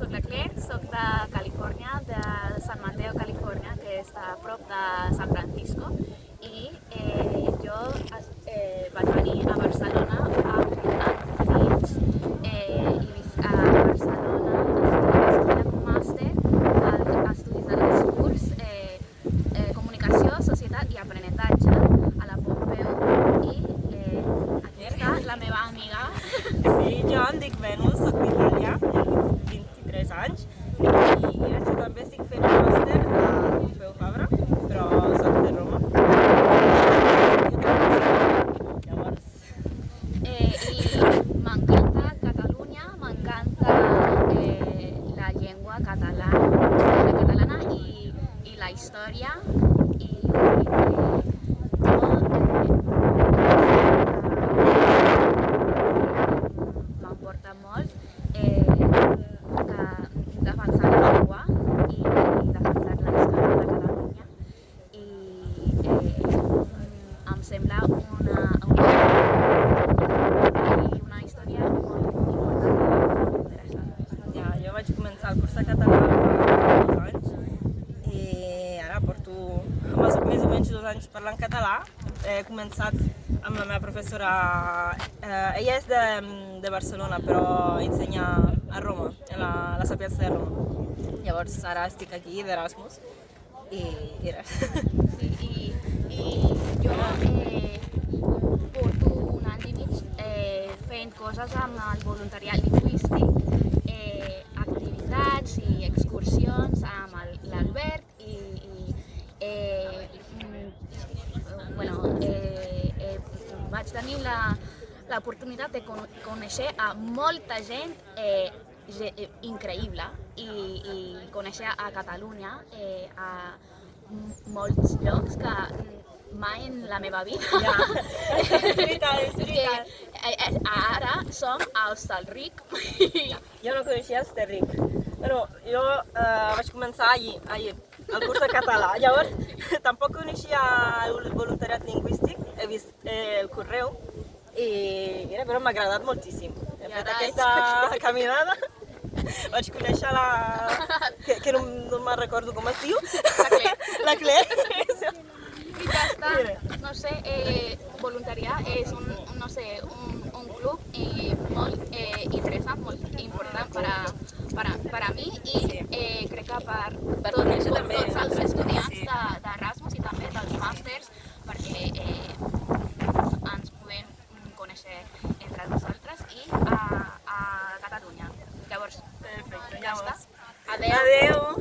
soc la Claire, soc de Califòrnia, de San Mateo, Califòrnia, que està a prop de San Francisco, i eh, jo eh, venir a Barcelona i la història i eh, jo eh, m'emporta molt eh, que defensar la llengua i, i defensar la història de Catalunya i eh, em sembla una, una i una història molt important i molt interessant. ja, jo vaig començar el curs de català fa dos anys i ara porto més, més anys parlant català. He començat amb la meva professora, eh, ella és de, de Barcelona però ensenya a Roma, a la, a la Sapienza de Roma. Llavors ara estic aquí d'Erasmus i, i res. Sí, i, i jo eh, porto un any i mig eh, fent coses amb el voluntariat lingüístic, eh, activitats i excursions amb el- l'Albert i, i eh, mm, bueno, eh, eh, vaig tenir la, l'oportunitat de con conèixer a molta gent eh, eh, increïble i, i conèixer a Catalunya eh, a molts llocs que mai en la meva vida. Ja, és veritat, és És que veritat. eh, eh, ara som a Hostalric. Jo no coneixia Terric. Bueno, jo eh, vaig començar ahir, ahir, el curs de català. Llavors, tampoc coneixia el voluntariat he vist eh, el correu i mira, però m'ha agradat moltíssim. He I fet ara aquesta ets- caminada, vaig conèixer la... que, que no, no me'n recordo com es diu. La Claire. La Claire. I ja està, no sé, eh, voluntariat és un, no sé, un, un club i molt eh, interessant, molt important per a, per a, per a mi i eh, crec que per, Per tot, conèixer tot, també. tots els estudiants Sí. de- d'Erasmus i també dels màsters perquè eh, Adeu. Adeu.